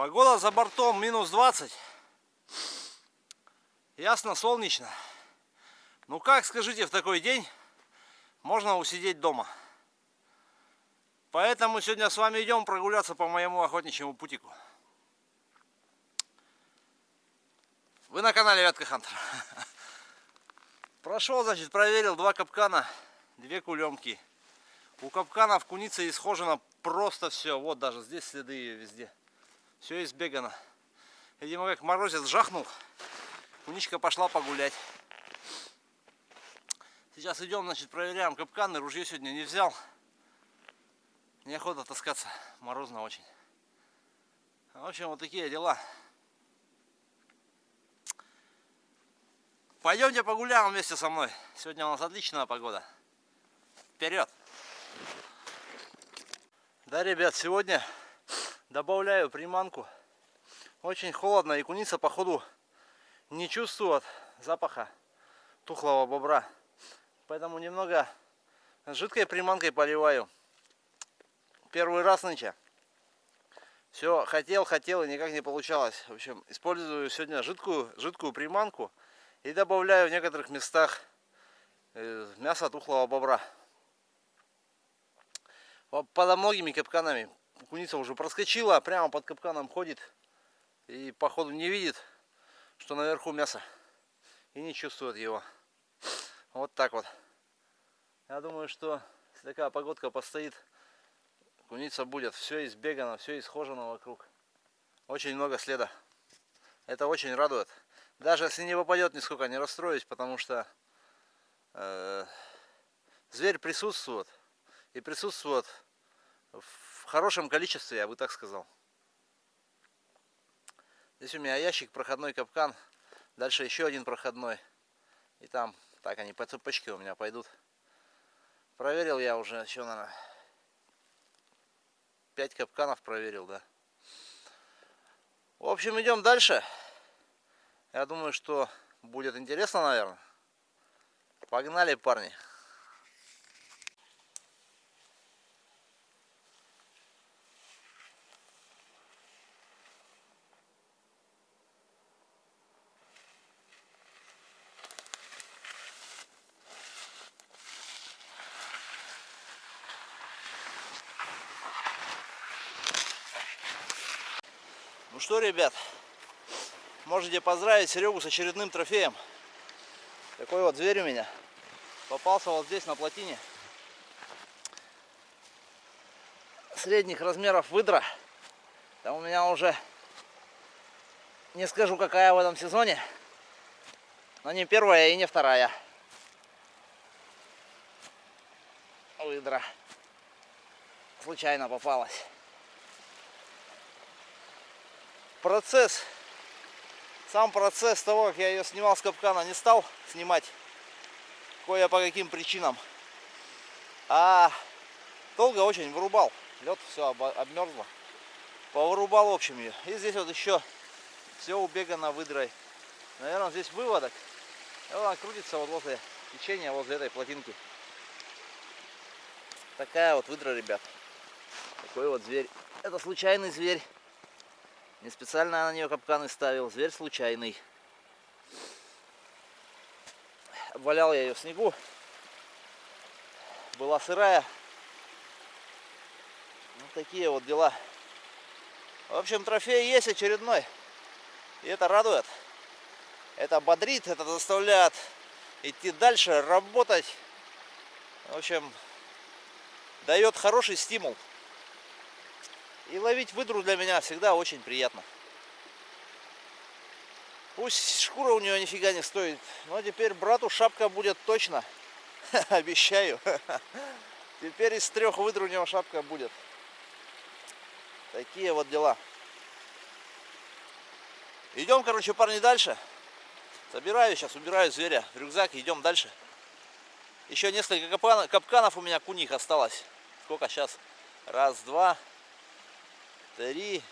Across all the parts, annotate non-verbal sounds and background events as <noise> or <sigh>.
Погода за бортом минус 20. Ясно, солнечно. Ну как, скажите, в такой день можно усидеть дома? Поэтому сегодня с вами идем прогуляться по моему охотничьему путику. Вы на канале Вятка Хантер. <laughs> Прошел, значит, проверил два капкана, две кулемки. У капкана в кунице исхожено просто все. Вот даже здесь следы везде. Все избегано. Видимо, как морозец жахнул, куничка пошла погулять. Сейчас идем, значит, проверяем капканы. Ружье сегодня не взял. Неохота таскаться. Морозно очень. В общем, вот такие дела. Пойдемте погуляем вместе со мной. Сегодня у нас отличная погода. Вперед! Да, ребят, сегодня добавляю приманку. Очень холодно и куница, походу, не чувствует запаха тухлого бобра. Поэтому немного жидкой приманкой поливаю. Первый раз нынче. Все хотел, хотел и никак не получалось. В общем, использую сегодня жидкую, жидкую приманку. И добавляю в некоторых местах э, мясо тухлого бобра. Под многими капканами куница уже проскочила, прямо под капканом ходит. И походу не видит, что наверху мясо. И не чувствует его. Вот так вот. Я думаю, что если такая погодка постоит, куница будет все избегано, все исхожено вокруг. Очень много следа. Это очень радует. Даже если не попадет, нисколько не расстроюсь, потому что э, зверь присутствует. И присутствует в хорошем количестве, я бы так сказал. Здесь у меня ящик, проходной капкан. Дальше еще один проходной. И там, так они по цепочке у меня пойдут. Проверил я уже еще, наверное, 5 капканов проверил, да. В общем, идем дальше. Я думаю, что будет интересно, наверное. Погнали, парни. Ну что, ребят, Можете поздравить Серегу с очередным трофеем. Такой вот зверь у меня. Попался вот здесь на плотине. Средних размеров выдра. Там у меня уже не скажу какая в этом сезоне. Но не первая и не вторая. Выдра. Случайно попалась. Процесс сам процесс того, как я ее снимал с капкана, не стал снимать. Кое по каким причинам. А долго очень вырубал. Лед все обмерзло. Повырубал в общем ее. И здесь вот еще все убегано выдрой. Наверное, здесь выводок. И она крутится вот возле течения, возле этой плотинки. Такая вот выдра, ребят. Такой вот зверь. Это случайный зверь. Не специально на нее капканы ставил, зверь случайный. Обвалял я ее в снегу. Была сырая. Вот такие вот дела. В общем, трофей есть очередной. И это радует. Это бодрит, это заставляет идти дальше, работать. В общем, дает хороший стимул. И ловить выдру для меня всегда очень приятно. Пусть шкура у нее нифига не стоит, но теперь брату шапка будет точно. <laughs> Обещаю. <laughs> Теперь из трех выдр у него шапка будет. Такие вот дела. Идем, короче, парни, дальше. Собираю сейчас, убираю зверя в рюкзак идем дальше. Еще несколько капканов у меня куних осталось. Сколько сейчас? Раз, два, три,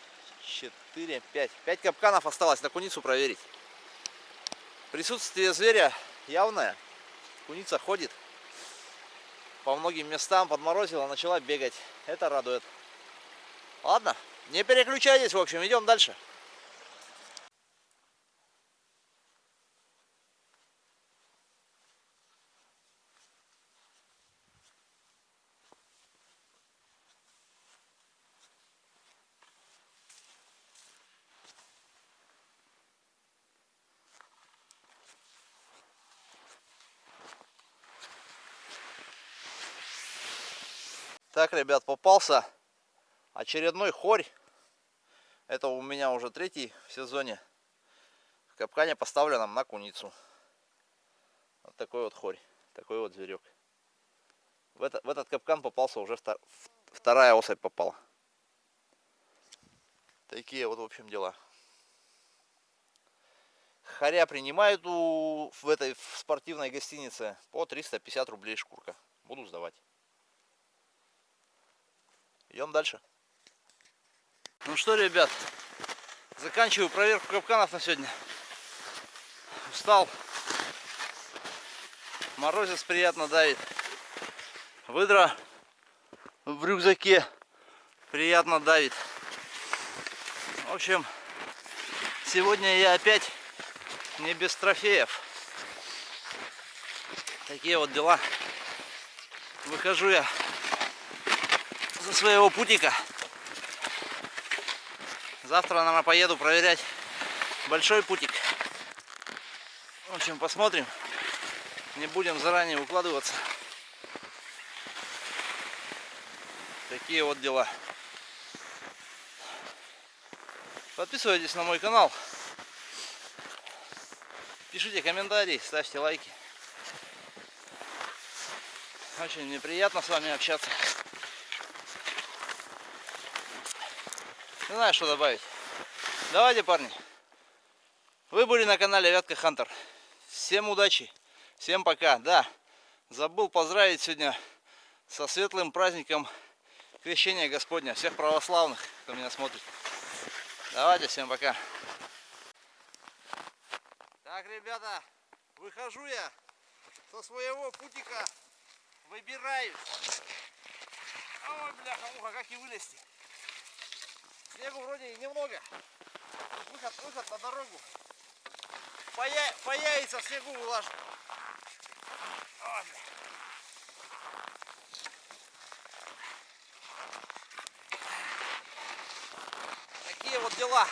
четыре, пять. Пять капканов осталось на куницу проверить. Присутствие зверя явное. Куница ходит. По многим местам подморозила, начала бегать. Это радует. Ладно, Не переключайтесь, в общем, идем дальше. Так, ребят, попался очередной хорь. Это у меня уже третий в сезоне. В капкане поставленном на куницу. Вот такой вот хорь, такой вот зверек. В, это, в этот капкан попался уже втор, вторая особь попала. Такие вот, в общем, дела. Харя принимают у, в этой в спортивной гостинице по 350 рублей шкурка. Буду сдавать. Идем дальше. Ну что, ребят, заканчиваю проверку капканов на сегодня. Устал. Морозец приятно давит. Выдра в рюкзаке приятно давит. В общем, сегодня я опять не без трофеев. Такие вот дела. Выхожу я со своего путика. Завтра, наверное, поеду проверять большой путик. В общем, посмотрим. Не будем заранее укладываться. Такие вот дела. Подписывайтесь на мой канал. Пишите комментарии, ставьте лайки. Очень мне приятно с вами общаться. Не знаю, что добавить. Давайте, парни. Вы были на канале Вятка Хантер. Всем удачи. Всем пока. Да, забыл поздравить сегодня со светлым праздником Крещения Господня. Всех православных, кто меня смотрит. Давайте, всем пока. Так, ребята, выхожу я со своего путика. Выбираюсь. Ой, бляха-муха, как и вылезти. Снегу вроде и немного. Выход, выход на дорогу. Поя появится снегу вылажу. Такие вот дела.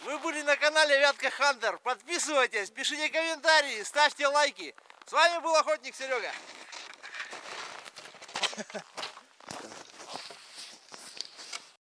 Вы были на канале Вятка Хантер. Подписывайтесь, пишите комментарии, ставьте лайки. С вами был охотник Серега. <laughs>